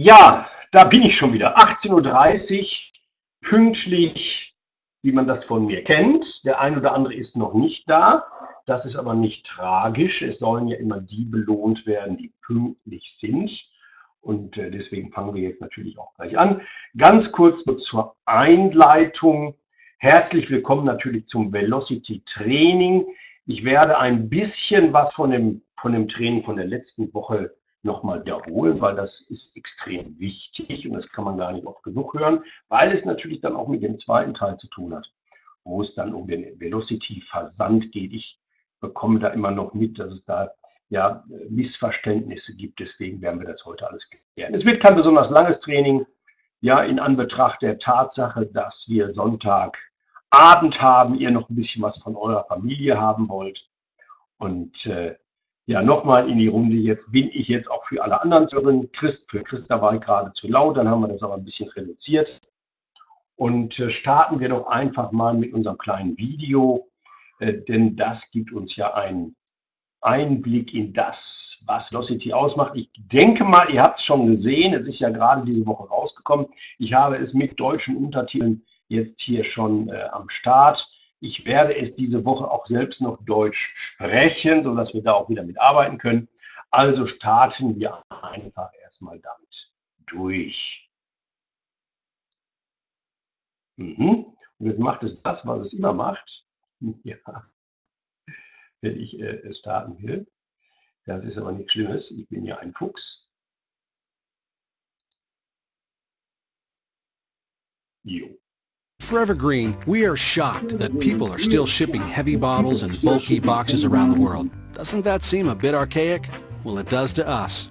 Ja, da bin ich schon wieder. 18.30 Uhr, pünktlich, wie man das von mir kennt. Der ein oder andere ist noch nicht da. Das ist aber nicht tragisch. Es sollen ja immer die belohnt werden, die pünktlich sind. Und äh, deswegen fangen wir jetzt natürlich auch gleich an. Ganz kurz zur Einleitung. Herzlich willkommen natürlich zum Velocity Training. Ich werde ein bisschen was von dem, von dem Training von der letzten Woche nochmal wiederholen, weil das ist extrem wichtig und das kann man gar nicht oft genug hören, weil es natürlich dann auch mit dem zweiten Teil zu tun hat, wo es dann um den Velocity-Versand geht. Ich bekomme da immer noch mit, dass es da ja Missverständnisse gibt. Deswegen werden wir das heute alles klären. Es wird kein besonders langes Training, ja, in Anbetracht der Tatsache, dass wir Sonntagabend haben, ihr noch ein bisschen was von eurer Familie haben wollt. Und äh, ja, nochmal in die Runde. Jetzt bin ich jetzt auch für alle anderen Servern. Christ, für Christa war ich gerade zu laut, dann haben wir das aber ein bisschen reduziert. Und äh, starten wir doch einfach mal mit unserem kleinen Video, äh, denn das gibt uns ja einen Einblick in das, was Velocity ausmacht. Ich denke mal, ihr habt es schon gesehen, es ist ja gerade diese Woche rausgekommen. Ich habe es mit deutschen Untertiteln jetzt hier schon äh, am Start. Ich werde es diese Woche auch selbst noch Deutsch sprechen, sodass wir da auch wieder mitarbeiten können. Also starten wir einfach erstmal damit durch. Mhm. Und jetzt macht es das, was es immer macht. Ja. Wenn ich äh, starten will. Das ist aber nichts Schlimmes. Ich bin ja ein Fuchs. Jo. Forever Green, we are shocked that people are still shipping heavy bottles and bulky boxes around the world. Doesn't that seem a bit archaic? Well, it does to us.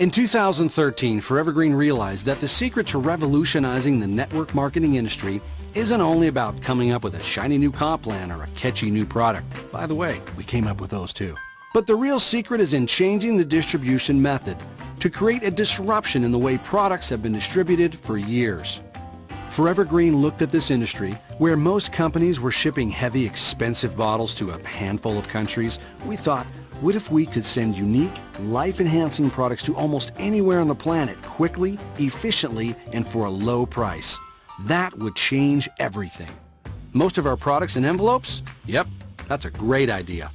In 2013, Forever Green realized that the secret to revolutionizing the network marketing industry isn't only about coming up with a shiny new comp plan or a catchy new product. By the way, we came up with those too. But the real secret is in changing the distribution method to create a disruption in the way products have been distributed for years. Forever Green looked at this industry, where most companies were shipping heavy, expensive bottles to a handful of countries. We thought, what if we could send unique, life-enhancing products to almost anywhere on the planet quickly, efficiently, and for a low price? That would change everything. Most of our products in envelopes? Yep, that's a great idea.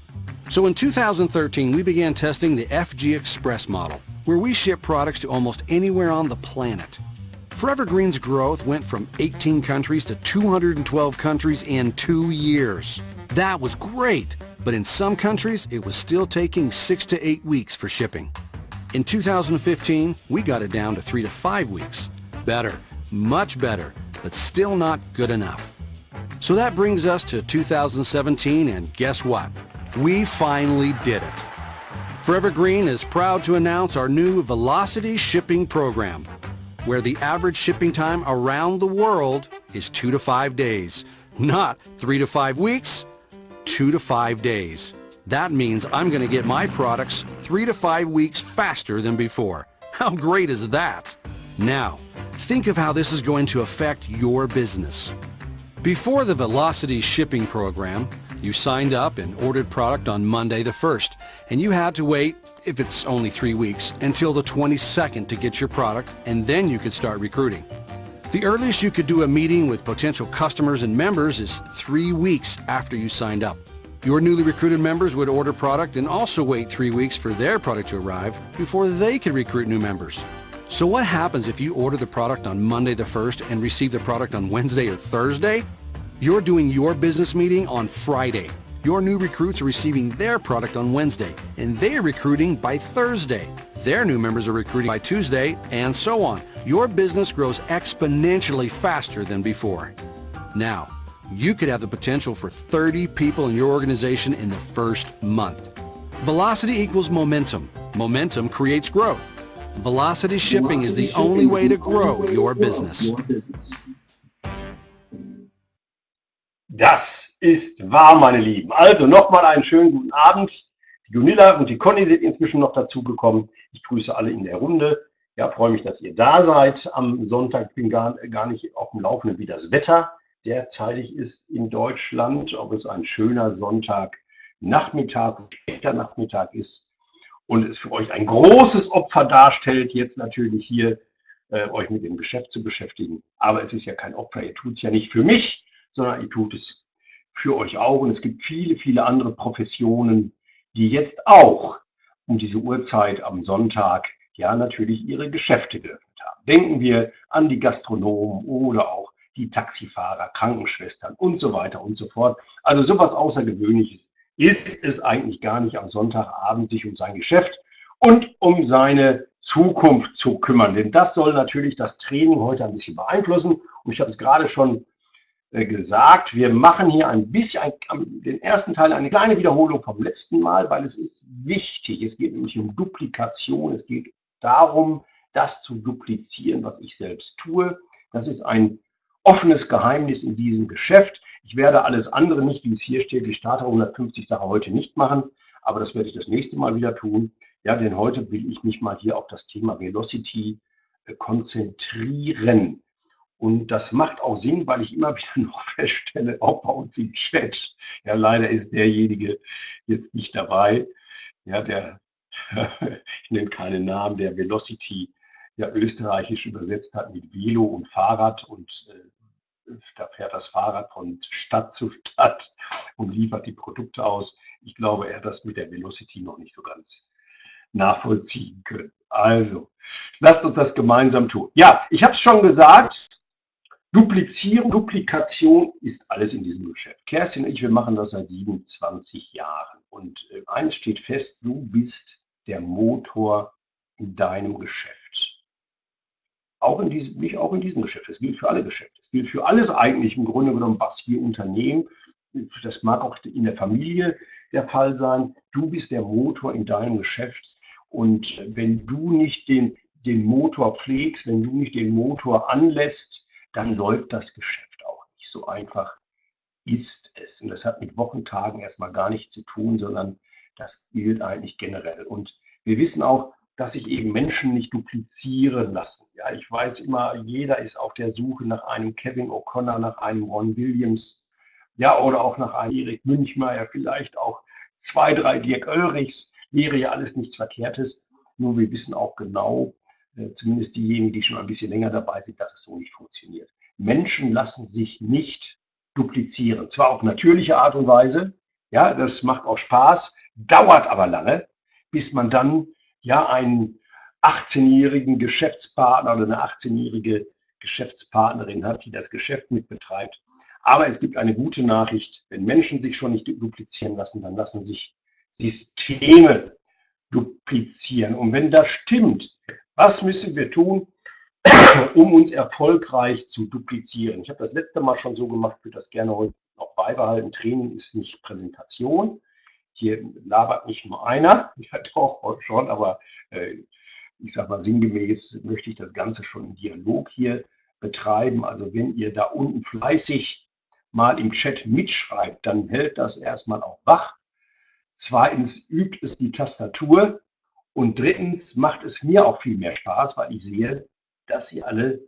So in 2013, we began testing the FG Express model, where we ship products to almost anywhere on the planet. Forever Green's growth went from 18 countries to 212 countries in two years. That was great, but in some countries, it was still taking six to eight weeks for shipping. In 2015, we got it down to three to five weeks. Better, much better, but still not good enough. So that brings us to 2017, and guess what? We finally did it. Forever Green is proud to announce our new Velocity Shipping Program where the average shipping time around the world is two to five days. Not three to five weeks, two to five days. That means I'm going to get my products three to five weeks faster than before. How great is that? Now, think of how this is going to affect your business. Before the Velocity shipping program, you signed up and ordered product on Monday the 1st, and you had to wait, if it's only three weeks, until the 22nd to get your product, and then you could start recruiting. The earliest you could do a meeting with potential customers and members is three weeks after you signed up. Your newly recruited members would order product and also wait three weeks for their product to arrive before they could recruit new members. So what happens if you order the product on Monday the 1st and receive the product on Wednesday or Thursday? You're doing your business meeting on Friday. Your new recruits are receiving their product on Wednesday, and they're recruiting by Thursday. Their new members are recruiting by Tuesday, and so on. Your business grows exponentially faster than before. Now, you could have the potential for 30 people in your organization in the first month. Velocity equals momentum. Momentum creates growth. Velocity shipping is the only way to grow your business. Das ist wahr, meine Lieben. Also nochmal einen schönen guten Abend. Die Gunilla und die Conny sind inzwischen noch dazugekommen. Ich grüße alle in der Runde. Ja, freue mich, dass ihr da seid am Sonntag. Ich bin gar, gar nicht auf dem Laufenden, wie das Wetter derzeitig ist in Deutschland, ob es ein schöner Sonntagnachmittag, später Nachmittag ist und es für euch ein großes Opfer darstellt, jetzt natürlich hier äh, euch mit dem Geschäft zu beschäftigen. Aber es ist ja kein Opfer. Ihr tut es ja nicht für mich, sondern ihr tut es für euch auch. Und es gibt viele, viele andere Professionen, die jetzt auch um diese Uhrzeit am Sonntag ja natürlich ihre Geschäfte geöffnet haben. Denken wir an die Gastronomen oder auch die Taxifahrer, Krankenschwestern und so weiter und so fort. Also sowas Außergewöhnliches ist es eigentlich gar nicht am Sonntagabend sich um sein Geschäft und um seine Zukunft zu kümmern. Denn das soll natürlich das Training heute ein bisschen beeinflussen. Und ich habe es gerade schon gesagt, wir machen hier ein bisschen, ein, den ersten Teil eine kleine Wiederholung vom letzten Mal, weil es ist wichtig. Es geht nämlich um Duplikation. Es geht darum, das zu duplizieren, was ich selbst tue. Das ist ein offenes Geheimnis in diesem Geschäft. Ich werde alles andere nicht, wie es hier steht, die Starter 150 Sache heute nicht machen, aber das werde ich das nächste Mal wieder tun. Ja, denn heute will ich mich mal hier auf das Thema Velocity äh, konzentrieren. Und das macht auch Sinn, weil ich immer wieder noch feststelle, auch bei uns im Chat, ja, leider ist derjenige jetzt nicht dabei, ja, der, ich nenne keinen Namen, der Velocity ja österreichisch übersetzt hat mit Velo und Fahrrad und äh, da fährt das Fahrrad von Stadt zu Stadt und liefert die Produkte aus. Ich glaube, er hat das mit der Velocity noch nicht so ganz nachvollziehen können. Also, lasst uns das gemeinsam tun. Ja, ich habe es schon gesagt, Duplizierung, Duplikation ist alles in diesem Geschäft. Kerstin und ich, wir machen das seit 27 Jahren. Und äh, eines steht fest, du bist der Motor in deinem Geschäft. Auch in diesem, nicht auch in diesem Geschäft. Es gilt für alle Geschäfte. Es gilt für alles eigentlich im Grunde genommen, was wir unternehmen. Das mag auch in der Familie der Fall sein. Du bist der Motor in deinem Geschäft. Und wenn du nicht den, den Motor pflegst, wenn du nicht den Motor anlässt, dann läuft das Geschäft auch nicht so einfach. Ist es. Und das hat mit Wochentagen erstmal gar nichts zu tun, sondern das gilt eigentlich generell. Und wir wissen auch, dass sich eben Menschen nicht duplizieren lassen. Ja, ich weiß immer, jeder ist auf der Suche nach einem Kevin O'Connor, nach einem Ron Williams, ja, oder auch nach einem Erik Münchmeier, vielleicht auch zwei, drei Dirk Oelrichs, wäre ja alles nichts Verkehrtes. Nur wir wissen auch genau, zumindest diejenigen, die schon ein bisschen länger dabei sind, dass es so nicht funktioniert. Menschen lassen sich nicht duplizieren. Zwar auf natürliche Art und Weise, ja, das macht auch Spaß, dauert aber lange, bis man dann ja einen 18-jährigen Geschäftspartner oder eine 18-jährige Geschäftspartnerin hat, die das Geschäft mitbetreibt. Aber es gibt eine gute Nachricht, wenn Menschen sich schon nicht duplizieren lassen, dann lassen sich Systeme duplizieren. Und wenn das stimmt, was müssen wir tun, um uns erfolgreich zu duplizieren? Ich habe das letzte Mal schon so gemacht, würde das gerne heute auch beibehalten. Training ist nicht Präsentation. Hier labert nicht nur einer, ja doch schon, aber äh, ich sage mal sinngemäß möchte ich das Ganze schon im Dialog hier betreiben. Also wenn ihr da unten fleißig mal im Chat mitschreibt, dann hält das erstmal auch wach. Zweitens übt es die Tastatur und drittens macht es mir auch viel mehr Spaß, weil ich sehe, dass ihr alle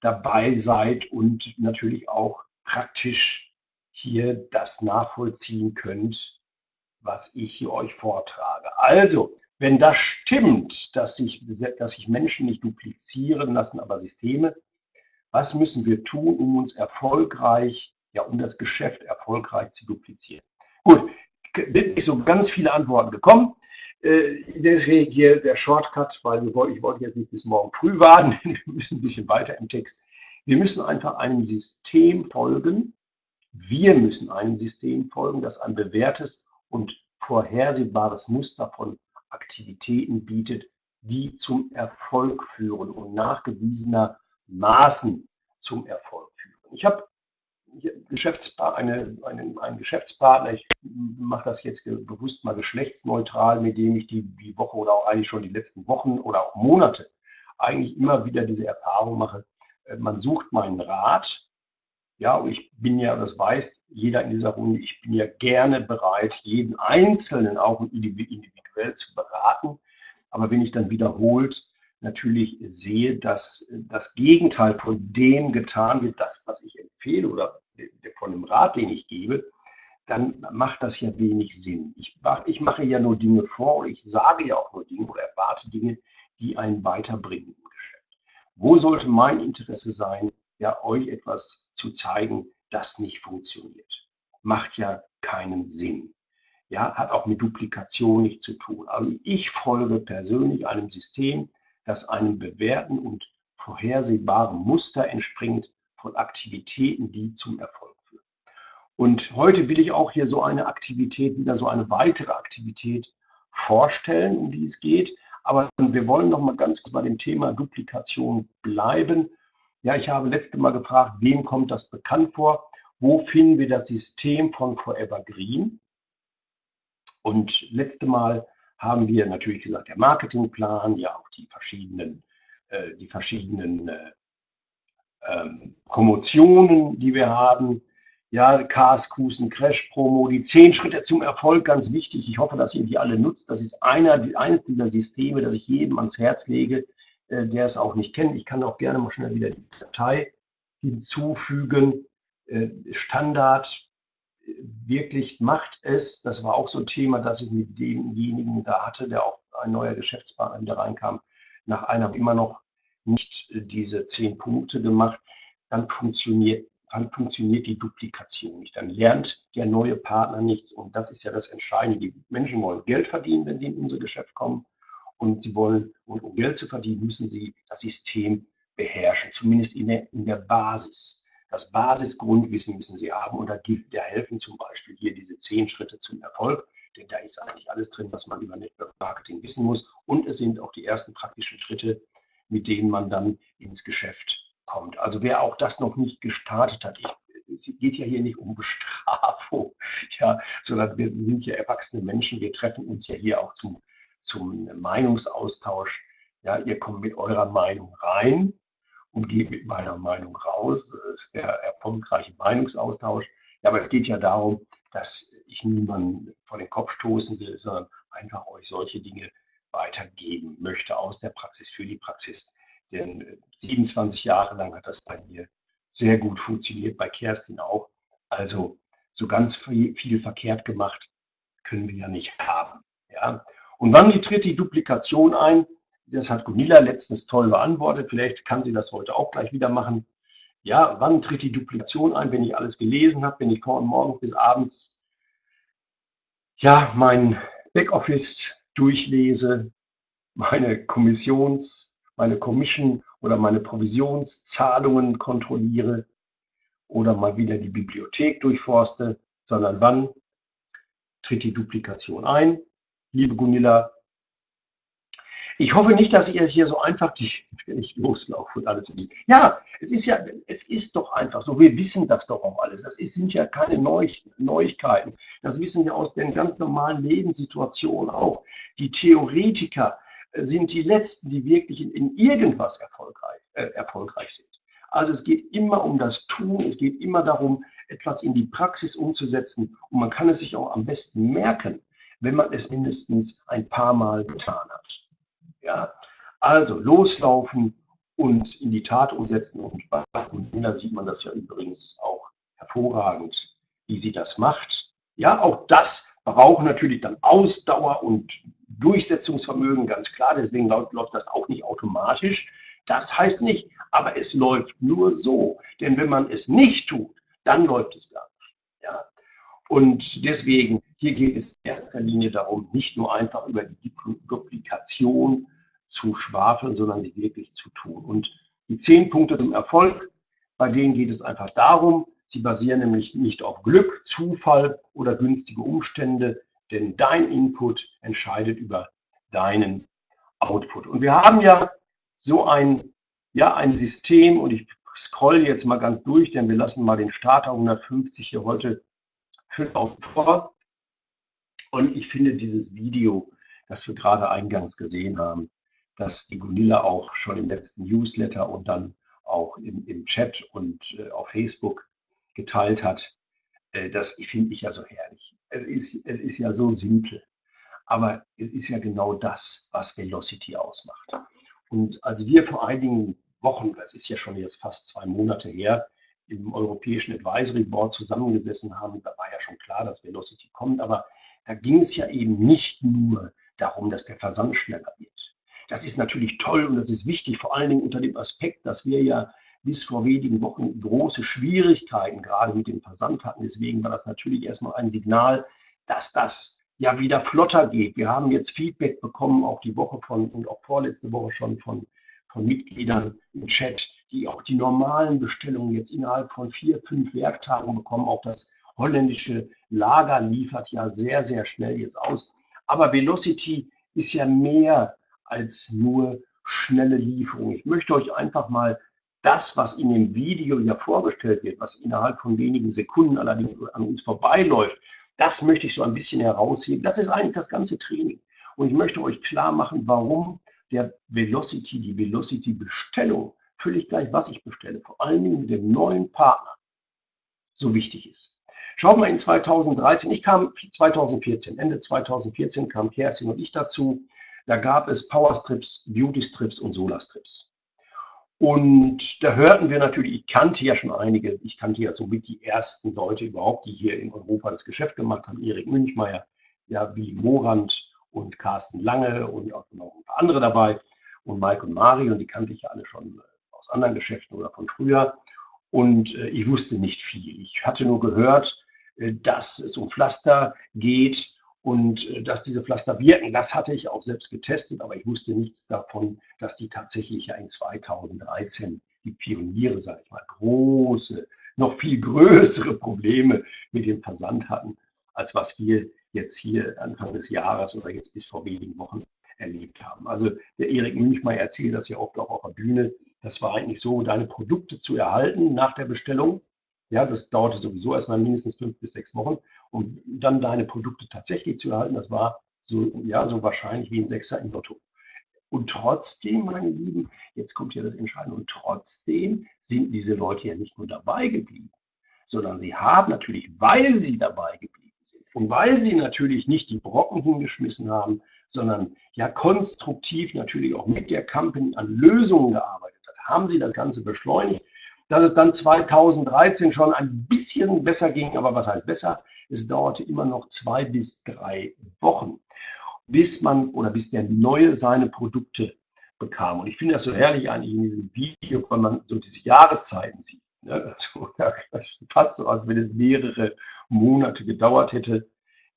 dabei seid und natürlich auch praktisch hier das nachvollziehen könnt, was ich hier euch vortrage. Also, wenn das stimmt, dass sich, dass sich Menschen nicht duplizieren lassen, aber Systeme, was müssen wir tun, um uns erfolgreich, ja, um das Geschäft erfolgreich zu duplizieren? Gut, sind nicht so ganz viele Antworten gekommen. Äh, deswegen hier der Shortcut, weil ich wollte jetzt nicht bis morgen früh warten, wir müssen ein bisschen weiter im Text. Wir müssen einfach einem System folgen. Wir müssen einem System folgen, das ein bewährtes und vorhersehbares Muster von Aktivitäten bietet, die zum Erfolg führen und nachgewiesenermaßen zum Erfolg führen. Ich habe Geschäftspartner, eine, einen, einen Geschäftspartner, ich mache das jetzt bewusst mal geschlechtsneutral, mit dem ich die, die Woche oder auch eigentlich schon die letzten Wochen oder auch Monate eigentlich immer wieder diese Erfahrung mache. Äh, man sucht meinen Rat ja, und ich bin ja, das weiß jeder in dieser Runde, ich bin ja gerne bereit, jeden Einzelnen auch individuell zu beraten. Aber wenn ich dann wiederholt natürlich sehe, dass das Gegenteil von dem getan wird, das, was ich empfehle oder von dem Rat, den ich gebe, dann macht das ja wenig Sinn. Ich, ich mache ja nur Dinge vor und ich sage ja auch nur Dinge oder erwarte Dinge, die einen weiterbringen im Geschäft. wo sollte mein Interesse sein, ja, euch etwas zu zeigen, das nicht funktioniert. Macht ja keinen Sinn. Ja, hat auch mit Duplikation nichts zu tun. Also ich folge persönlich einem System, das einem bewährten und vorhersehbaren Muster entspringt von Aktivitäten, die zum Erfolg führen. Und heute will ich auch hier so eine Aktivität, wieder so eine weitere Aktivität vorstellen, um die es geht. Aber wir wollen noch mal ganz kurz bei dem Thema Duplikation bleiben. Ja, ich habe letzte Mal gefragt, wem kommt das bekannt vor? Wo finden wir das System von Forever Green? Und letzte Mal haben wir natürlich gesagt, der Marketingplan, ja auch die verschiedenen, äh, die verschiedenen äh, ähm, Promotionen, die wir haben. Ja, KSQs und Crash Promo, die zehn Schritte zum Erfolg, ganz wichtig. Ich hoffe, dass ihr die alle nutzt. Das ist einer, eines dieser Systeme, das ich jedem ans Herz lege, äh, der es auch nicht kennt. Ich kann auch gerne mal schnell wieder die Datei hinzufügen. Äh, Standard äh, wirklich macht es. Das war auch so ein Thema, das ich mit demjenigen da hatte, der auch ein neuer Geschäftspartner wieder reinkam, nach einer immer noch nicht diese zehn Punkte gemacht, dann funktioniert, dann funktioniert die Duplikation nicht. Dann lernt der neue Partner nichts. Und das ist ja das Entscheidende. Die Menschen wollen Geld verdienen, wenn sie in unser Geschäft kommen. Und sie wollen, und um Geld zu verdienen, müssen sie das System beherrschen, zumindest in der, in der Basis. Das Basisgrundwissen müssen sie haben und da, da helfen zum Beispiel hier diese zehn Schritte zum Erfolg, denn da ist eigentlich alles drin, was man über Network Marketing wissen muss. Und es sind auch die ersten praktischen Schritte, mit denen man dann ins Geschäft kommt. Also wer auch das noch nicht gestartet hat, ich, es geht ja hier nicht um Bestrafung, ja, sondern wir sind ja erwachsene Menschen, wir treffen uns ja hier auch zum, zum Meinungsaustausch. Ja, ihr kommt mit eurer Meinung rein und geht mit meiner Meinung raus. Das ist der erfolgreiche Meinungsaustausch. Ja, aber es geht ja darum, dass ich niemanden vor den Kopf stoßen will, sondern einfach euch solche Dinge weitergeben möchte aus der Praxis für die Praxis. Denn 27 äh, Jahre lang hat das bei mir sehr gut funktioniert, bei Kerstin auch. Also so ganz viel, viel verkehrt gemacht können wir ja nicht haben. Ja? Und wann tritt die Duplikation ein? Das hat Gunilla letztens toll beantwortet. Vielleicht kann sie das heute auch gleich wieder machen. Ja, wann tritt die Duplikation ein? Wenn ich alles gelesen habe, wenn ich vor und morgen bis abends ja, mein Backoffice durchlese, meine Kommissions, meine Commission oder meine Provisionszahlungen kontrolliere oder mal wieder die Bibliothek durchforste, sondern wann tritt die Duplikation ein? Liebe Gunilla, ich hoffe nicht, dass ihr hier so einfach nicht, nicht loslauft und alles. Ja, es ist ja, es ist doch einfach so. Wir wissen das doch auch alles. Das ist, sind ja keine Neu Neuigkeiten. Das wissen wir aus den ganz normalen Lebenssituationen auch. Die Theoretiker sind die Letzten, die wirklich in, in irgendwas erfolgreich, äh, erfolgreich sind. Also es geht immer um das Tun, es geht immer darum, etwas in die Praxis umzusetzen. Und man kann es sich auch am besten merken, wenn man es mindestens ein paar Mal getan hat. Ja? Also loslaufen und in die Tat umsetzen. Und bei Gunilla sieht man das ja übrigens auch hervorragend, wie sie das macht. Ja, auch das braucht natürlich dann Ausdauer und Durchsetzungsvermögen, ganz klar. Deswegen läuft das auch nicht automatisch. Das heißt nicht, aber es läuft nur so. Denn wenn man es nicht tut, dann läuft es gar nicht. Ja. Und deswegen, hier geht es in erster Linie darum, nicht nur einfach über die Duplikation zu schwafeln, sondern sie wirklich zu tun. Und die zehn Punkte zum Erfolg, bei denen geht es einfach darum, sie basieren nämlich nicht auf Glück, Zufall oder günstige Umstände, denn dein Input entscheidet über deinen Output. Und wir haben ja so ein, ja, ein System und ich scroll jetzt mal ganz durch, denn wir lassen mal den Starter 150 hier heute vor. Und ich finde dieses Video, das wir gerade eingangs gesehen haben, dass die Gunilla auch schon im letzten Newsletter und dann auch im, im Chat und äh, auf Facebook geteilt hat. Äh, das finde ich ja so herrlich. Es ist, es ist ja so simpel, aber es ist ja genau das, was Velocity ausmacht. Und als wir vor einigen Wochen, das ist ja schon jetzt fast zwei Monate her, im Europäischen Advisory Board zusammengesessen haben, da war ja schon klar, dass Velocity kommt, aber da ging es ja eben nicht nur darum, dass der Versand schneller wird. Das ist natürlich toll und das ist wichtig, vor allen Dingen unter dem Aspekt, dass wir ja bis vor wenigen Wochen große Schwierigkeiten gerade mit dem Versand hatten. Deswegen war das natürlich erstmal ein Signal, dass das ja wieder flotter geht. Wir haben jetzt Feedback bekommen, auch die Woche von und auch vorletzte Woche schon von, von Mitgliedern im Chat, die auch die normalen Bestellungen jetzt innerhalb von vier, fünf Werktagen bekommen. Auch das holländische Lager liefert ja sehr, sehr schnell jetzt aus. Aber Velocity ist ja mehr als nur schnelle Lieferung. Ich möchte euch einfach mal das, was in dem Video ja vorgestellt wird, was innerhalb von wenigen Sekunden allerdings an uns vorbeiläuft, das möchte ich so ein bisschen herausheben. Das ist eigentlich das ganze Training. Und ich möchte euch klar machen, warum der Velocity, die Velocity-Bestellung, völlig gleich, was ich bestelle, vor allen Dingen mit dem neuen Partner, so wichtig ist. Schaut mal in 2013, ich kam 2014, Ende 2014 kam Kerstin und ich dazu. Da gab es Powerstrips, Beauty-Strips und Solarstrips. Und da hörten wir natürlich, ich kannte ja schon einige, ich kannte ja somit die ersten Leute überhaupt, die hier in Europa das Geschäft gemacht haben. Erik Münchmeier, ja, wie Morand und Carsten Lange und auch noch ein paar andere dabei und Mike und Mari und die kannte ich ja alle schon aus anderen Geschäften oder von früher. Und äh, ich wusste nicht viel. Ich hatte nur gehört, äh, dass es um Pflaster geht und äh, dass diese Pflaster wirken, das hatte ich auch selbst getestet, aber ich wusste nichts davon, dass die tatsächlich ja in 2013 die Pioniere, sage ich mal, große, noch viel größere Probleme mit dem Versand hatten, als was wir jetzt hier Anfang des Jahres oder jetzt bis vor wenigen Wochen erlebt haben. Also der Erik Münchmeier erzählt das ja oft auch auf der Bühne. Das war eigentlich so, deine Produkte zu erhalten nach der Bestellung. Ja, das dauerte sowieso erstmal mindestens fünf bis sechs Wochen und dann deine Produkte tatsächlich zu erhalten, das war so, ja, so wahrscheinlich wie ein Sechser im Lotto. Und trotzdem, meine Lieben, jetzt kommt ja das Entscheidende, und trotzdem sind diese Leute ja nicht nur dabei geblieben, sondern sie haben natürlich, weil sie dabei geblieben sind und weil sie natürlich nicht die Brocken hingeschmissen haben, sondern ja konstruktiv natürlich auch mit der Company an Lösungen gearbeitet hat, haben sie das Ganze beschleunigt, dass es dann 2013 schon ein bisschen besser ging, aber was heißt besser? Es dauerte immer noch zwei bis drei Wochen, bis man oder bis der Neue seine Produkte bekam. Und ich finde das so herrlich eigentlich in diesem Video, wenn man so diese Jahreszeiten sieht. Ne? Also, fast so, als wenn es mehrere Monate gedauert hätte.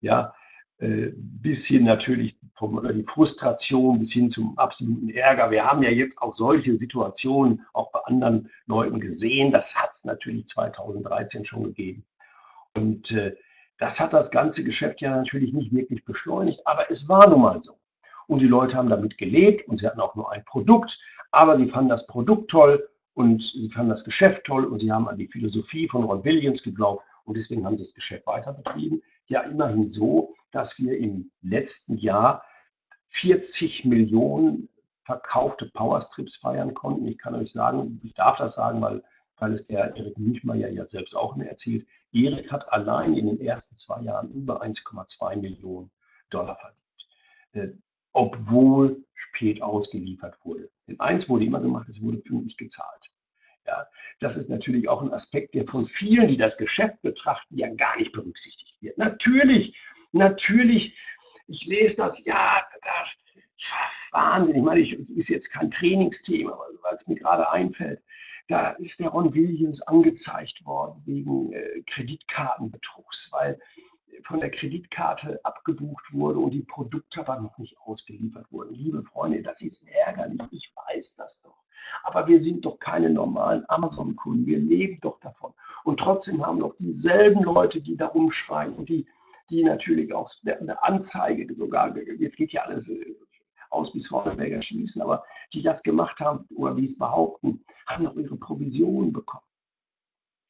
Ja, bis hin natürlich vom, die Frustration bis hin zum absoluten Ärger. Wir haben ja jetzt auch solche Situationen auch bei anderen Leuten gesehen. Das hat es natürlich 2013 schon gegeben. Und äh, das hat das ganze Geschäft ja natürlich nicht wirklich beschleunigt, aber es war nun mal so. Und die Leute haben damit gelebt und sie hatten auch nur ein Produkt, aber sie fanden das Produkt toll und sie fanden das Geschäft toll und sie haben an die Philosophie von Ron Williams geglaubt und deswegen haben sie das Geschäft weiter betrieben. Ja, immerhin so, dass wir im letzten Jahr 40 Millionen verkaufte Powerstrips feiern konnten. Ich kann euch sagen, ich darf das sagen, weil, weil es der Erik Münchmeier ja selbst auch mehr erzählt. Erik hat allein in den ersten zwei Jahren über 1,2 Millionen Dollar verdient, äh, obwohl spät ausgeliefert wurde. Denn eins wurde immer gemacht, es wurde pünktlich gezahlt. Ja, das ist natürlich auch ein Aspekt, der von vielen, die das Geschäft betrachten, ja gar nicht berücksichtigt wird. Natürlich, natürlich, ich lese das, ja, ja Wahnsinn. Ich meine, es ist jetzt kein Trainingsthema, weil es mir gerade einfällt. Da ist der Ron Williams angezeigt worden wegen äh, Kreditkartenbetrugs, weil von der Kreditkarte abgebucht wurde und die Produkte aber noch nicht ausgeliefert wurden. Liebe Freunde, das ist ärgerlich. Ich weiß das doch. Aber wir sind doch keine normalen Amazon-Kunden. Wir leben doch davon. Und trotzdem haben doch dieselben Leute, die da rumschreien und die, die natürlich auch eine Anzeige sogar, jetzt geht ja alles äh, aus bis Hornberger schließen, aber die das gemacht haben oder die es behaupten, haben noch ihre Provisionen bekommen.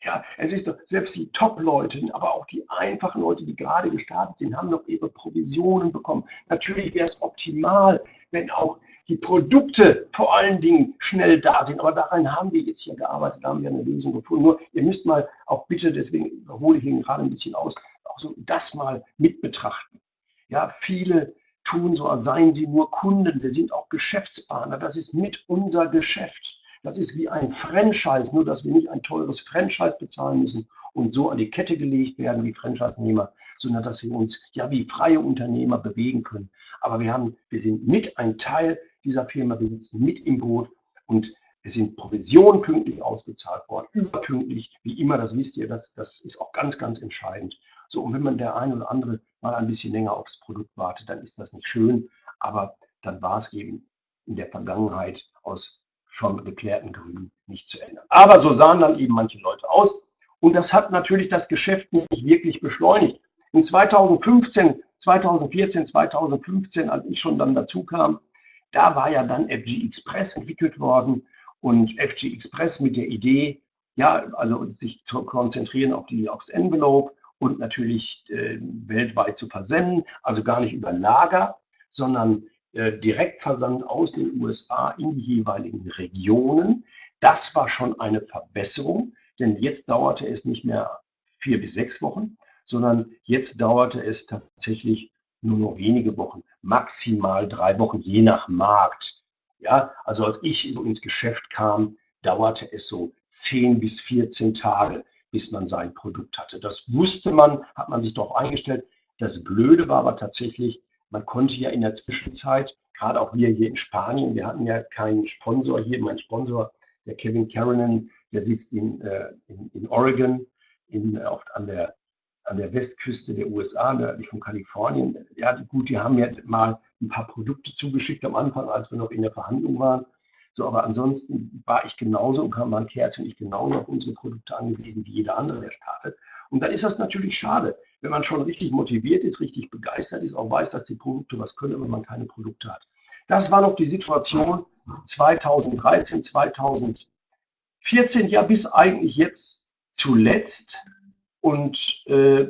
Ja, es ist doch, selbst die Top-Leute, aber auch die einfachen Leute, die gerade gestartet sind, haben noch ihre Provisionen bekommen. Natürlich wäre es optimal, wenn auch die Produkte vor allen Dingen schnell da sind. Aber daran haben wir jetzt hier gearbeitet, da haben wir eine Lösung gefunden. Nur, ihr müsst mal auch bitte, deswegen überhole ich ihn gerade ein bisschen aus, auch so das mal mit betrachten. Ja, viele tun so, als seien sie nur Kunden. Wir sind auch Geschäftspartner. Das ist mit unser Geschäft. Das ist wie ein Franchise, nur dass wir nicht ein teures Franchise bezahlen müssen und so an die Kette gelegt werden wie Franchise-Nehmer, sondern dass wir uns ja wie freie Unternehmer bewegen können. Aber wir haben, wir sind mit ein Teil dieser Firma. Wir sitzen mit im Boot und es sind Provisionen pünktlich ausbezahlt worden, überpünktlich, wie immer, das wisst ihr, das, das ist auch ganz, ganz entscheidend. So, und wenn man der ein oder andere mal ein bisschen länger aufs Produkt wartet, dann ist das nicht schön, aber dann war es eben in der Vergangenheit aus schon geklärten Gründen nicht zu ändern. Aber so sahen dann eben manche Leute aus und das hat natürlich das Geschäft nicht wirklich beschleunigt. In 2015, 2014, 2015, als ich schon dann dazu kam, da war ja dann FG Express entwickelt worden und FG Express mit der Idee, ja, also sich zu konzentrieren auf die, aufs Envelope und natürlich äh, weltweit zu versenden, also gar nicht über Lager, sondern äh, Direktversand aus den USA in die jeweiligen Regionen. Das war schon eine Verbesserung, denn jetzt dauerte es nicht mehr vier bis sechs Wochen, sondern jetzt dauerte es tatsächlich nur noch wenige Wochen, maximal drei Wochen, je nach Markt. Ja, also als ich so ins Geschäft kam, dauerte es so 10 bis 14 Tage, bis man sein Produkt hatte. Das wusste man, hat man sich darauf eingestellt. Das Blöde war aber tatsächlich, man konnte ja in der Zwischenzeit, gerade auch wir hier in Spanien, wir hatten ja keinen Sponsor hier, mein Sponsor, der Kevin Caronan, der sitzt in, äh, in, in Oregon, in, oft an der, an der Westküste der USA, nördlich von Kalifornien. Ja, gut, die haben mir mal ein paar Produkte zugeschickt am Anfang, als wir noch in der Verhandlung waren. So, aber ansonsten war ich genauso und kam Kerstin und ich genauso auf unsere Produkte angewiesen wie jeder andere, der startet. Und dann ist das natürlich schade, wenn man schon richtig motiviert ist, richtig begeistert ist, auch weiß, dass die Produkte was können, wenn man keine Produkte hat. Das war noch die Situation 2013, 2014, ja bis eigentlich jetzt zuletzt. Und äh,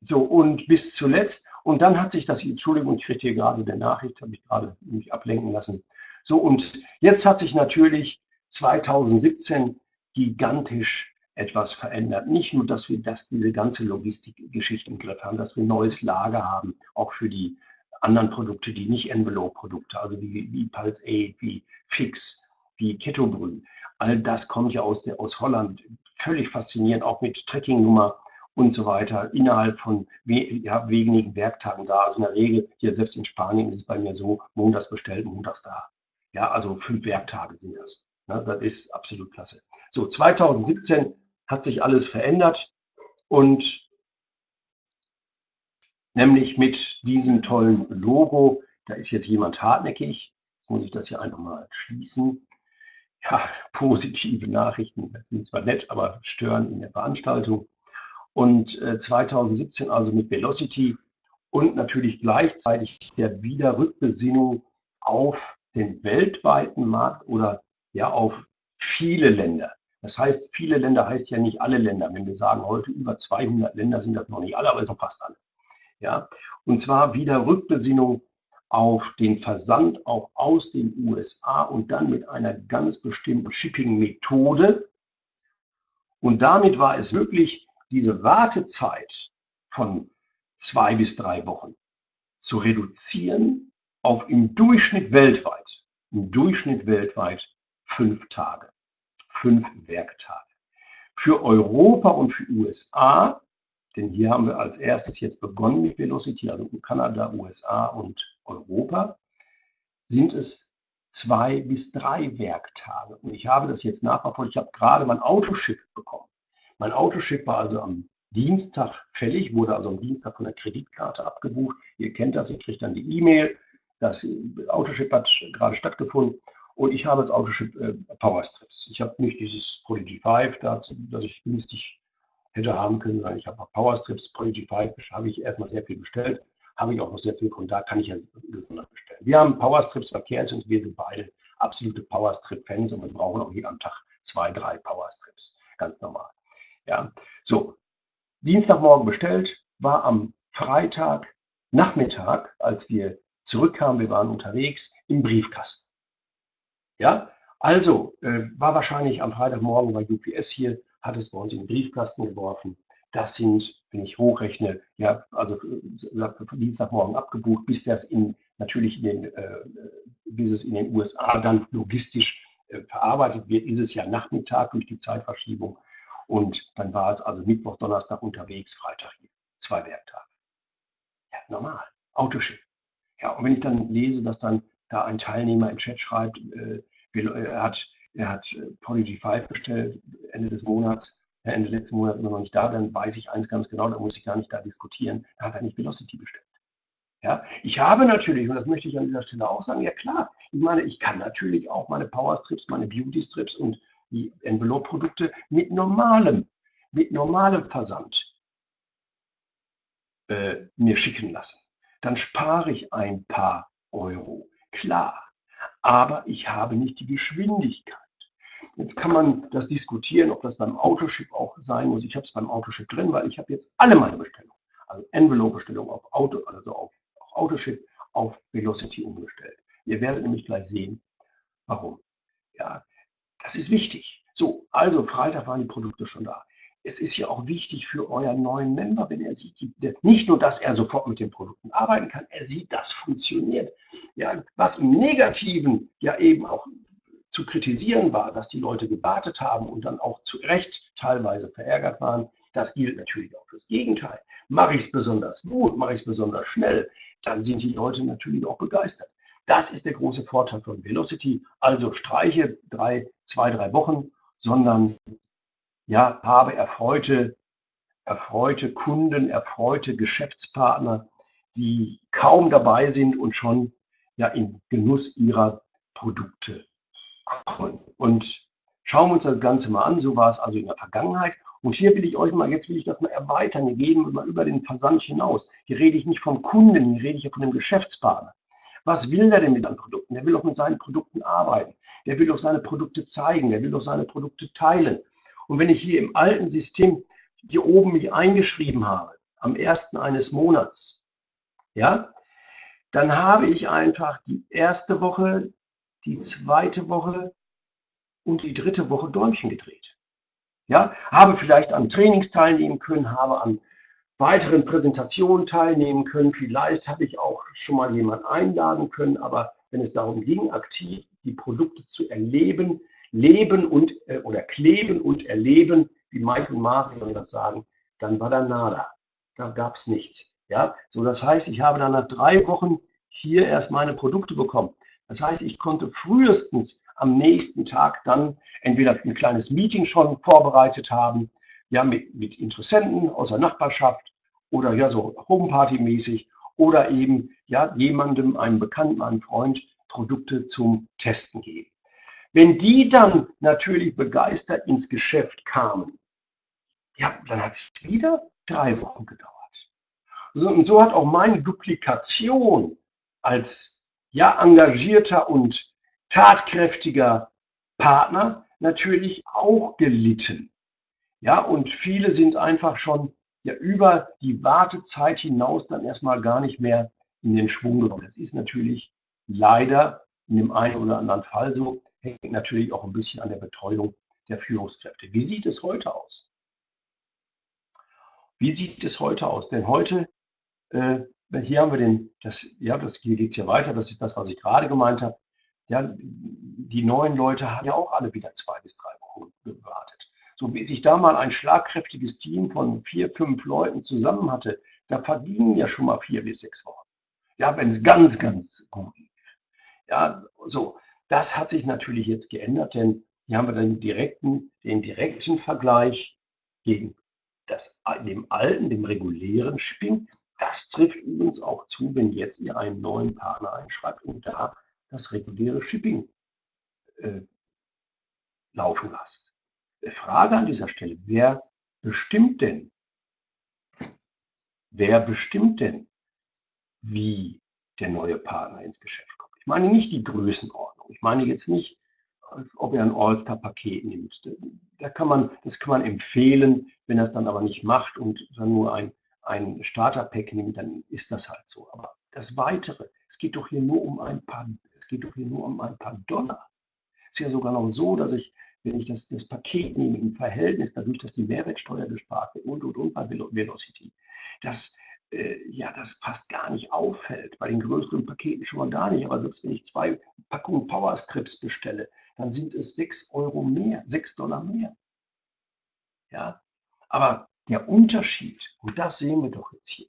so, und bis zuletzt. Und dann hat sich das, Entschuldigung, ich kriege hier gerade der Nachricht, habe ich gerade mich ablenken lassen. So, und jetzt hat sich natürlich 2017 gigantisch etwas verändert. Nicht nur, dass wir das, diese ganze Logistikgeschichte im Griff haben, dass wir ein neues Lager haben, auch für die anderen Produkte, die nicht Envelope-Produkte, also wie, wie Pulse 8, wie Fix, wie Ketobrü. All das kommt ja aus, der, aus Holland. Völlig faszinierend, auch mit Tracking-Nummer und so weiter innerhalb von we ja, wenigen Werktagen da. Also in der Regel, hier selbst in Spanien ist es bei mir so, montags bestellt, montags da. Ja, also fünf Werktage sind das. Ja, das ist absolut klasse. So, 2017 hat sich alles verändert und nämlich mit diesem tollen Logo, da ist jetzt jemand hartnäckig. Jetzt muss ich das hier einfach mal schließen. Ja, positive Nachrichten, das sind zwar nett, aber stören in der Veranstaltung und 2017 äh, also mit Velocity und natürlich gleichzeitig der Wiederrückbesinnung auf den weltweiten Markt oder ja auf viele Länder. Das heißt, viele Länder heißt ja nicht alle Länder. Wenn wir sagen, heute über 200 Länder sind das noch nicht alle, aber es sind fast alle. Ja, und zwar wieder Rückbesinnung auf den Versand auch aus den USA und dann mit einer ganz bestimmten Shipping-Methode. Und damit war es möglich, diese Wartezeit von zwei bis drei Wochen zu reduzieren auf im Durchschnitt weltweit, im Durchschnitt weltweit fünf Tage, fünf Werktage. Für Europa und für USA, denn hier haben wir als erstes jetzt begonnen mit Velocity, also Kanada, USA und Europa, sind es zwei bis drei Werktage. Und ich habe das jetzt nachverfolgt. Ich habe gerade mein Autoship bekommen. Mein Autoship war also am Dienstag fällig, wurde also am Dienstag von der Kreditkarte abgebucht. Ihr kennt das, ihr kriegt dann die E-Mail. Das Autoship hat gerade stattgefunden und ich habe als Autoship äh, Powerstrips. Ich habe nicht dieses Prodigy 5, das, das ich günstig hätte haben können, sondern ich habe Powerstrips, Prodigy 5, habe ich erstmal sehr viel bestellt, habe ich auch noch sehr viel von da kann ich ja gesondert bestellen. Wir haben Powerstrips Verkehrs und wir sind beide absolute Powerstrip-Fans und wir brauchen auch am Tag zwei, drei Powerstrips. Ganz normal. Ja, so. Dienstagmorgen bestellt, war am Freitag Nachmittag, als wir zurückkamen, wir waren unterwegs, im Briefkasten. Ja, also äh, war wahrscheinlich am Freitagmorgen bei UPS hier, hat es bei uns in den Briefkasten geworfen. Das sind, wenn ich hochrechne, ja, also äh, Dienstagmorgen abgebucht, bis das in natürlich in den, äh, bis es in den USA dann logistisch äh, verarbeitet wird, ist es ja Nachmittag durch die Zeitverschiebung. Und dann war es also Mittwoch, Donnerstag unterwegs, Freitag hier. Zwei Werktage. Ja, normal. Autoschiff. Ja, und wenn ich dann lese, dass dann da ein Teilnehmer im Chat schreibt, äh, er hat, er hat äh, Prodigy 5 bestellt Ende des Monats, Ende letzten Monats immer noch nicht da, dann weiß ich eins ganz genau, da muss ich gar nicht da diskutieren, da hat er nicht Velocity bestellt. Ja, ich habe natürlich, und das möchte ich an dieser Stelle auch sagen, ja klar, ich meine, ich kann natürlich auch meine Power Strips, meine Beauty Strips und die Envelope-Produkte mit normalem, mit normalem Versand äh, mir schicken lassen. Dann spare ich ein paar Euro, klar. Aber ich habe nicht die Geschwindigkeit. Jetzt kann man das diskutieren, ob das beim Autoship auch sein muss. Ich habe es beim Autoship drin, weil ich habe jetzt alle meine Bestellungen, also Envelope-Bestellungen auf Auto, also auf, auf Autoship, auf Velocity umgestellt. Ihr werdet nämlich gleich sehen, warum. Ja, das ist wichtig. So, also Freitag waren die Produkte schon da. Es ist ja auch wichtig für euren neuen Member, wenn er sieht, die, nicht nur, dass er sofort mit den Produkten arbeiten kann, er sieht, das funktioniert. Ja, was im Negativen ja eben auch zu kritisieren war, dass die Leute gewartet haben und dann auch zu Recht teilweise verärgert waren. Das gilt natürlich auch fürs Gegenteil. Mache ich es besonders gut, mache ich es besonders schnell, dann sind die Leute natürlich auch begeistert. Das ist der große Vorteil von Velocity. Also streiche drei, zwei, drei Wochen, sondern ja, habe erfreute, erfreute Kunden, erfreute Geschäftspartner, die kaum dabei sind und schon ja in Genuss ihrer Produkte kommen. Und schauen wir uns das Ganze mal an. So war es also in der Vergangenheit. Und hier will ich euch mal, jetzt will ich das mal erweitern. Wir gehen mal über den Versand hinaus. Hier rede ich nicht vom Kunden, hier rede ich ja von dem Geschäftspartner. Was will der denn mit seinen Produkten? Der will auch mit seinen Produkten arbeiten. Der will auch seine Produkte zeigen. Der will auch seine Produkte teilen. Und wenn ich hier im alten System hier oben mich eingeschrieben habe, am ersten eines Monats, ja, dann habe ich einfach die erste Woche, die zweite Woche und die dritte Woche Däumchen gedreht. Ja, habe vielleicht an Trainings teilnehmen können, habe an weiteren Präsentationen teilnehmen können. Vielleicht habe ich auch schon mal jemanden einladen können, aber wenn es darum ging, aktiv die Produkte zu erleben, leben und äh, oder kleben und erleben, wie Mike und Mario das sagen, dann war da nada. Da gab es nichts. Ja, so das heißt, ich habe dann nach drei Wochen hier erst meine Produkte bekommen. Das heißt, ich konnte frühestens am nächsten Tag dann entweder ein kleines Meeting schon vorbereitet haben, ja, mit, mit Interessenten aus der Nachbarschaft oder ja, so Homeparty-mäßig oder eben ja, jemandem, einem Bekannten, einem Freund Produkte zum Testen geben. Wenn die dann natürlich begeistert ins Geschäft kamen, ja, dann hat es wieder drei Wochen gedauert. So, und so hat auch meine Duplikation als ja engagierter und tatkräftiger Partner natürlich auch gelitten. Ja, und viele sind einfach schon ja über die Wartezeit hinaus dann erstmal gar nicht mehr in den Schwung gekommen. Das ist natürlich leider in dem einen oder anderen Fall so, hängt natürlich auch ein bisschen an der Betreuung der Führungskräfte. Wie sieht es heute aus? Wie sieht es heute aus? Denn heute äh, hier haben wir den, das, ja, das, hier geht es ja weiter, das ist das, was ich gerade gemeint habe. Ja, die neuen Leute haben ja auch alle wieder zwei bis drei Wochen gewartet. So wie sich da mal ein schlagkräftiges Team von vier, fünf Leuten zusammen hatte, da vergingen ja schon mal vier bis sechs Wochen. Ja, wenn es ganz, ganz gut lief. Ja, so, das hat sich natürlich jetzt geändert, denn hier haben wir den direkten, den direkten Vergleich gegen das, dem alten, dem regulären Shipping. Das trifft übrigens auch zu, wenn jetzt ihr einen neuen Partner einschreibt und da das reguläre Shipping äh, laufen lasst. Frage an dieser Stelle, wer bestimmt denn, wer bestimmt denn, wie der neue Partner ins Geschäft kommt? Ich meine nicht die Größenordnung. Ich meine jetzt nicht, ob er ein All-Star-Paket nimmt. Da kann man, das kann man empfehlen, wenn er es dann aber nicht macht und dann nur ein ein Starter-Pack nimmt, dann ist das halt so. Aber das Weitere, es geht doch hier nur um ein paar, es geht doch hier nur um ein paar Dollar. Es ist ja sogar noch so, dass ich, wenn ich das, das Paket nehme im Verhältnis, dadurch, dass die Mehrwertsteuer gespart wird und und und bei Velocity, dass äh, ja, das fast gar nicht auffällt. Bei den größeren Paketen schon mal gar nicht. Aber selbst wenn ich zwei Packungen Powerstrips bestelle, dann sind es sechs Euro mehr, sechs Dollar mehr. Ja, aber der Unterschied, und das sehen wir doch jetzt hier,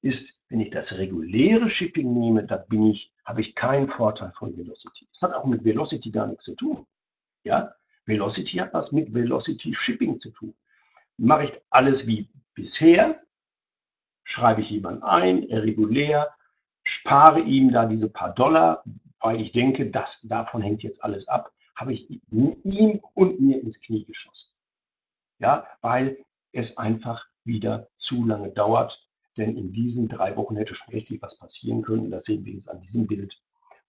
ist, wenn ich das reguläre Shipping nehme, da bin ich, habe ich keinen Vorteil von Velocity. Das hat auch mit Velocity gar nichts zu tun. Ja, Velocity hat was mit Velocity Shipping zu tun. Mache ich alles wie bisher, schreibe ich jemanden ein, regulär, spare ihm da diese paar Dollar, weil ich denke, dass davon hängt jetzt alles ab, habe ich ihm und mir ins Knie geschossen. Ja, weil es einfach wieder zu lange dauert, denn in diesen drei Wochen hätte schon richtig was passieren können. Das sehen wir jetzt an diesem Bild.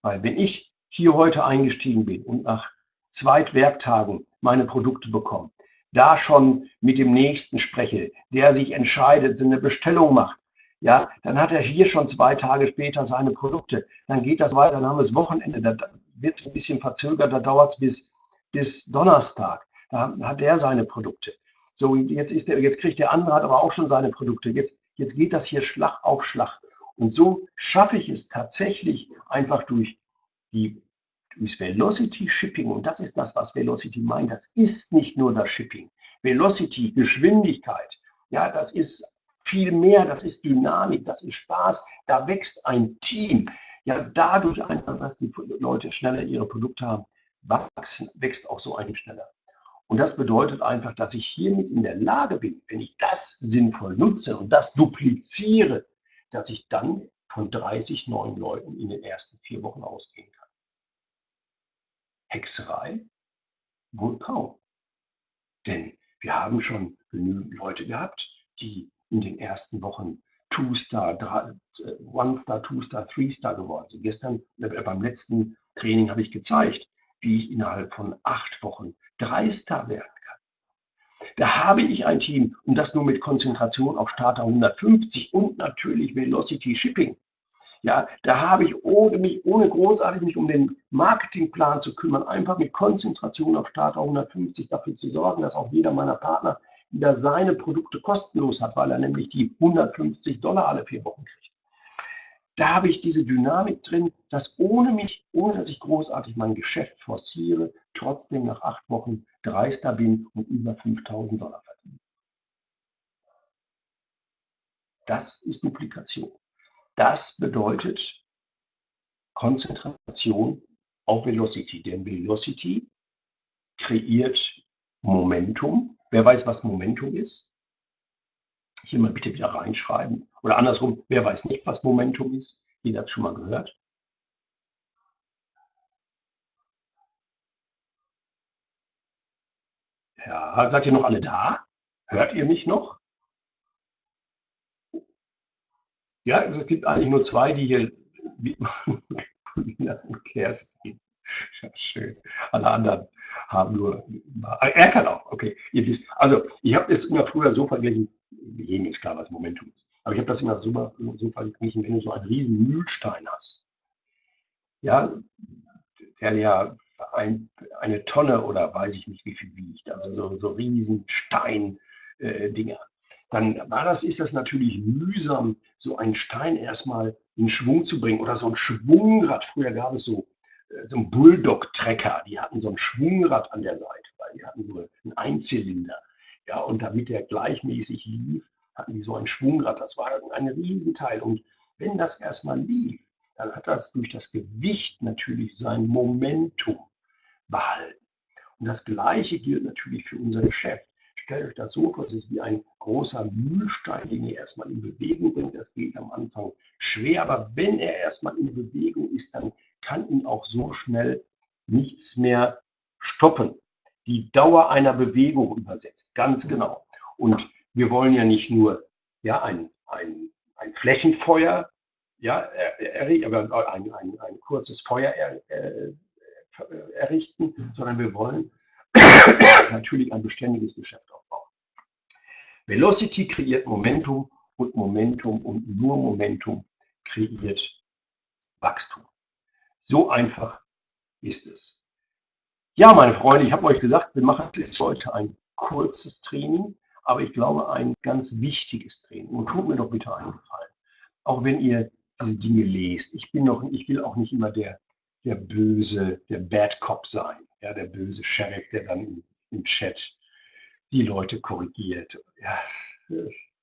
Weil wenn ich hier heute eingestiegen bin und nach zwei Werktagen meine Produkte bekomme, da schon mit dem Nächsten spreche, der sich entscheidet, eine Bestellung macht, ja, dann hat er hier schon zwei Tage später seine Produkte. Dann geht das weiter, dann haben wir das Wochenende, da wird es ein bisschen verzögert, da dauert es bis, bis Donnerstag. Da hat er seine Produkte. So, jetzt, ist der, jetzt kriegt der andere, hat aber auch schon seine Produkte. Jetzt, jetzt geht das hier Schlag auf Schlag. Und so schaffe ich es tatsächlich einfach durch die durchs Velocity Shipping. Und das ist das, was Velocity meint. Das ist nicht nur das Shipping. Velocity, Geschwindigkeit, ja, das ist viel mehr, das ist Dynamik, das ist Spaß, da wächst ein Team. Ja, dadurch einfach, dass die Leute schneller ihre Produkte haben, wachsen, wächst auch so ein schneller. Und das bedeutet einfach, dass ich hiermit in der Lage bin, wenn ich das sinnvoll nutze und das dupliziere, dass ich dann von 30 neuen Leuten in den ersten vier Wochen ausgehen kann. Hexerei? Wohl kaum. Denn wir haben schon genügend Leute gehabt, die in den ersten Wochen Two-Star, äh, One-Star, Two-Star, Three-Star geworden sind. Gestern äh, beim letzten Training habe ich gezeigt, wie ich innerhalb von acht Wochen Drei-Star werden kann. Da habe ich ein Team und das nur mit Konzentration auf Starter 150 und natürlich Velocity Shipping. Ja, da habe ich ohne mich, ohne großartig mich um den Marketingplan zu kümmern, einfach mit Konzentration auf Starter 150 dafür zu sorgen, dass auch jeder meiner Partner wieder seine Produkte kostenlos hat, weil er nämlich die 150 Dollar alle vier Wochen kriegt. Da habe ich diese Dynamik drin, dass ohne mich, ohne dass ich großartig mein Geschäft forciere, trotzdem nach acht Wochen dreister bin und über 5000 Dollar verdiene. Das ist Duplikation. Das bedeutet Konzentration auf Velocity, denn Velocity kreiert Momentum. Wer weiß, was Momentum ist? Hier mal bitte wieder reinschreiben. Oder andersrum, wer weiß nicht, was Momentum ist? Jeder hat schon mal gehört. Ja, seid ihr noch alle da? Hört ihr mich noch? Ja, es gibt eigentlich nur zwei, die hier und Kerstin. Ja, schön. Alle anderen haben nur. Er kann auch, okay. Ihr wisst. Also, ich habe es immer früher so verglichen, jedem ist klar, was Momentum ist. Aber ich habe das immer super, so verglichen, wenn du so einen riesen Mühlstein hast. Ja, der ja ein, eine Tonne oder weiß ich nicht, wie viel wiegt. Also so, so riesen Stein-Dinger. Äh, dann war das, ist das natürlich mühsam, so einen Stein erstmal in Schwung zu bringen oder so ein Schwungrad. Früher gab es so, äh, so ein Bulldog-Trecker, die hatten so ein Schwungrad an der Seite, weil die hatten nur einen Einzylinder. Ja, und damit der gleichmäßig lief, hatten die so ein Schwungrad. Das war ein Riesenteil. Und wenn das erstmal lief, dann hat das durch das Gewicht natürlich sein Momentum behalten. Und das Gleiche gilt natürlich für unser Geschäft. Stellt euch das so vor, es ist wie ein großer Mühlstein, den ihr erstmal in Bewegung bringt. Das geht am Anfang schwer, aber wenn er erstmal in Bewegung ist, dann kann ihn auch so schnell nichts mehr stoppen. Die Dauer einer Bewegung übersetzt, ganz genau. Und wir wollen ja nicht nur ja, ein, ein, ein Flächenfeuer ja, aber ein, ein, ein kurzes Feuer er, er, errichten, sondern wir wollen natürlich ein beständiges Geschäft aufbauen. Velocity kreiert Momentum und Momentum und nur Momentum kreiert Wachstum. So einfach ist es. Ja, meine Freunde, ich habe euch gesagt, wir machen jetzt heute ein kurzes Training, aber ich glaube ein ganz wichtiges Training. Und tut mir doch bitte einen Gefallen. Auch wenn ihr diese Dinge lest. Ich bin noch, ich will auch nicht immer der, der böse, der Bad Cop sein, ja, der böse Sheriff, der dann im, Chat die Leute korrigiert. Ja,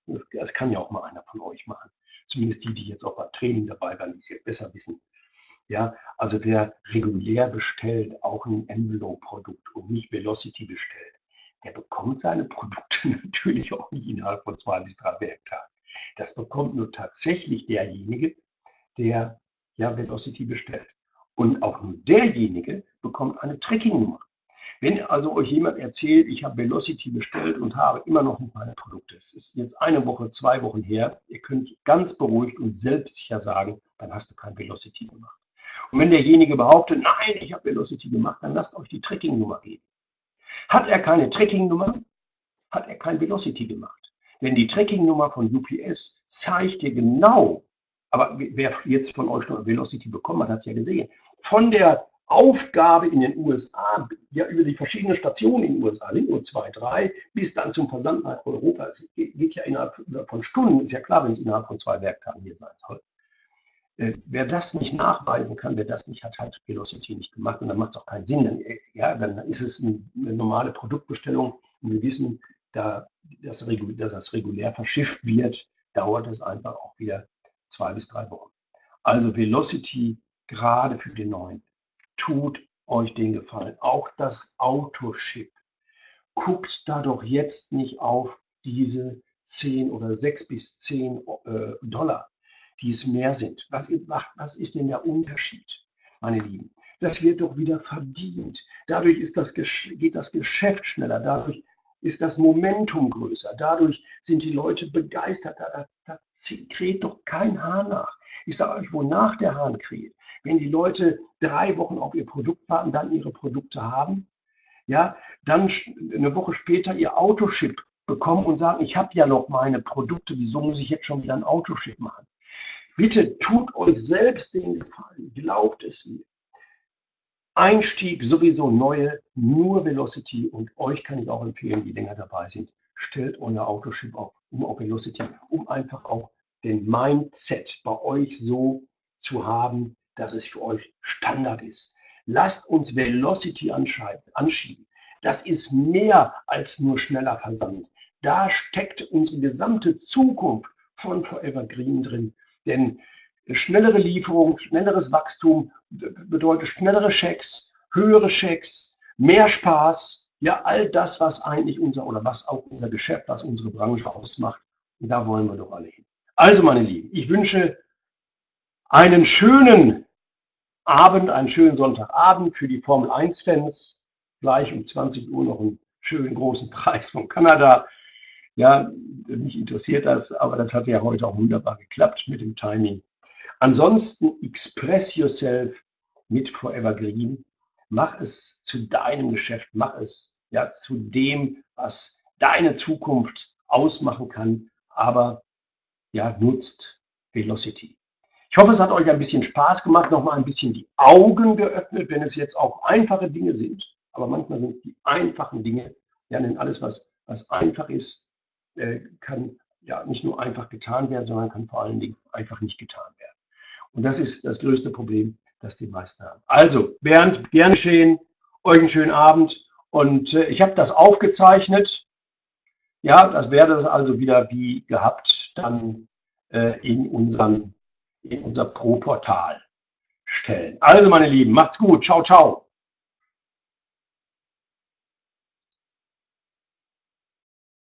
das, das, kann ja auch mal einer von euch machen. Zumindest die, die jetzt auch beim Training dabei waren, die es jetzt besser wissen. Ja, also wer regulär bestellt, auch ein Envelope-Produkt und nicht Velocity bestellt, der bekommt seine Produkte natürlich auch nicht innerhalb von zwei bis drei Werktagen. Das bekommt nur tatsächlich derjenige, der ja Velocity bestellt. Und auch nur derjenige bekommt eine Tracking-Nummer. Wenn also euch jemand erzählt, ich habe Velocity bestellt und habe immer noch nicht meine Produkte, es ist jetzt eine Woche, zwei Wochen her, ihr könnt ganz beruhigt und selbstsicher sagen, dann hast du kein Velocity gemacht. Und wenn derjenige behauptet, nein, ich habe Velocity gemacht, dann lasst euch die Tracking-Nummer geben. Hat er keine Tracking-Nummer, hat er kein Velocity gemacht. Denn die Tracking-Nummer von UPS zeigt dir genau, aber wer jetzt von euch noch Velocity bekommen hat, hat es ja gesehen, von der Aufgabe in den USA, ja über die verschiedenen Stationen in den USA, sind nur zwei, drei, bis dann zum Versand nach Europa. Es geht ja innerhalb von Stunden, ist ja klar, wenn es innerhalb von zwei Werktagen hier sein soll. Äh, wer das nicht nachweisen kann, wer das nicht hat, hat Velocity nicht gemacht und dann macht es auch keinen Sinn. Dann, äh, ja, dann ist es eine normale Produktbestellung und wir wissen, da das, dass das regulär verschifft wird, dauert es einfach auch wieder zwei bis drei Wochen. Also Velocity gerade für den neuen. Tut euch den Gefallen. Auch das Autoship. Guckt da doch jetzt nicht auf diese 10 oder 6 bis 10 äh, Dollar, die es mehr sind. Was, was ist denn der Unterschied, meine Lieben? Das wird doch wieder verdient. Dadurch ist das, geht das Geschäft schneller. Dadurch ist das Momentum größer. Dadurch sind die Leute begeistert. Da, da, da kräht doch kein Hahn nach. Ich sage euch, wonach der Hahn kräht. Wenn die Leute drei Wochen auf ihr Produkt warten, dann ihre Produkte haben, ja, dann eine Woche später ihr Autoship bekommen und sagen, ich habe ja noch meine Produkte, wieso muss ich jetzt schon wieder ein Autoship machen? Bitte tut euch selbst den Gefallen, glaubt es mir. Einstieg sowieso neue, nur Velocity und euch kann ich auch empfehlen, die länger dabei sind, stellt euer Autoship auf, um auf Velocity, um einfach auch den Mindset bei euch so zu haben, dass es für euch Standard ist. Lasst uns Velocity anschieben. Das ist mehr als nur schneller Versand. Da steckt unsere gesamte Zukunft von Forever Green drin. Denn schnellere Lieferung, schnelleres Wachstum bedeutet schnellere Schecks, höhere Schecks, mehr Spaß, ja, all das, was eigentlich unser oder was auch unser Geschäft, was unsere Branche ausmacht. Und da wollen wir doch alle hin. Also, meine Lieben, ich wünsche einen schönen Abend, einen schönen Sonntagabend für die Formel 1-Fans. Gleich um 20 Uhr noch einen schönen großen Preis von Kanada. Ja, mich interessiert das, aber das hat ja heute auch wunderbar geklappt mit dem Timing. Ansonsten express yourself mit Forever Green. Mach es zu deinem Geschäft, mach es ja zu dem, was deine Zukunft ausmachen kann, aber ja, nutzt Velocity. Ich hoffe, es hat euch ein bisschen Spaß gemacht, nochmal ein bisschen die Augen geöffnet, wenn es jetzt auch einfache Dinge sind. Aber manchmal sind es die einfachen Dinge. Ja, denn alles, was, was einfach ist, äh, kann ja nicht nur einfach getan werden, sondern kann vor allen Dingen einfach nicht getan werden. Und das ist das größte Problem, das die meisten haben. Also, Bernd, gern geschehen, euch einen schönen Abend. Und äh, ich habe das aufgezeichnet. Ja, das werde das also wieder wie gehabt dann äh, in, unseren, in unser Pro-Portal stellen. Also, meine Lieben, macht's gut. Ciao, ciao.